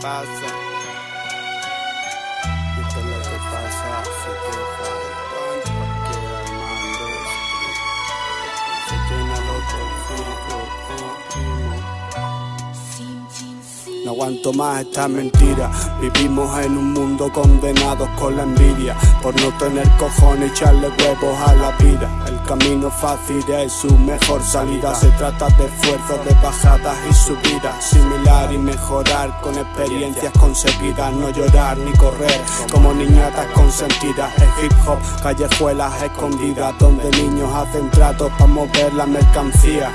pasa. Esto es lo pasa no aguanto más esta mentira. Vivimos en un mundo condenados con la envidia. Por no tener cojones echarle huevos a la vida. El camino fácil es su mejor salida. Se trata de esfuerzos, de bajadas y subidas. Similar y mejorar con experiencias conseguidas. No llorar ni correr como niñatas consentidas. Es hip hop, callejuelas escondidas. Donde niños hacen tratos para mover la mercancía.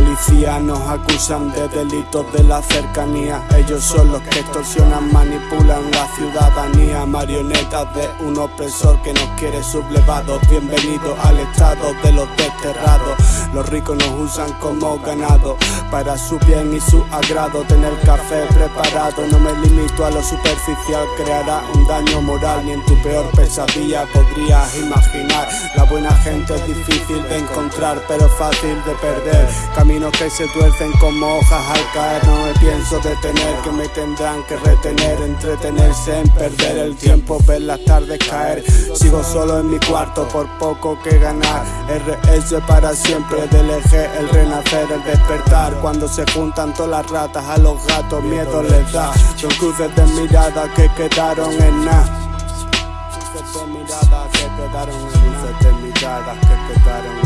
Policías nos acusan de delitos de la cercanía. Ellos son los que extorsionan, manipulan la ciudadanía. Marionetas de un opresor que nos quiere sublevados. Bienvenidos al estado de los desterrados. Los ricos nos usan como ganado para su bien y su agrado. Tener café preparado, no me limito a lo superficial. Creará un daño moral, ni en tu peor pesadilla podrías imaginar. La buena gente es difícil de encontrar, pero fácil de perder. Caminos que se tuercen como hojas al caer. No me pienso detener, que me tendrán que retener. Entretenerse en perder el tiempo, ver las tardes caer. Sigo solo en mi cuarto, por poco que ganar. RS para siempre, del eje, el renacer, el despertar. Cuando se juntan todas las ratas, a los gatos miedo les da. Son cruces de mirada que quedaron en nada. Cruces de mirada que quedaron en nada. Cruces de mirada que quedaron en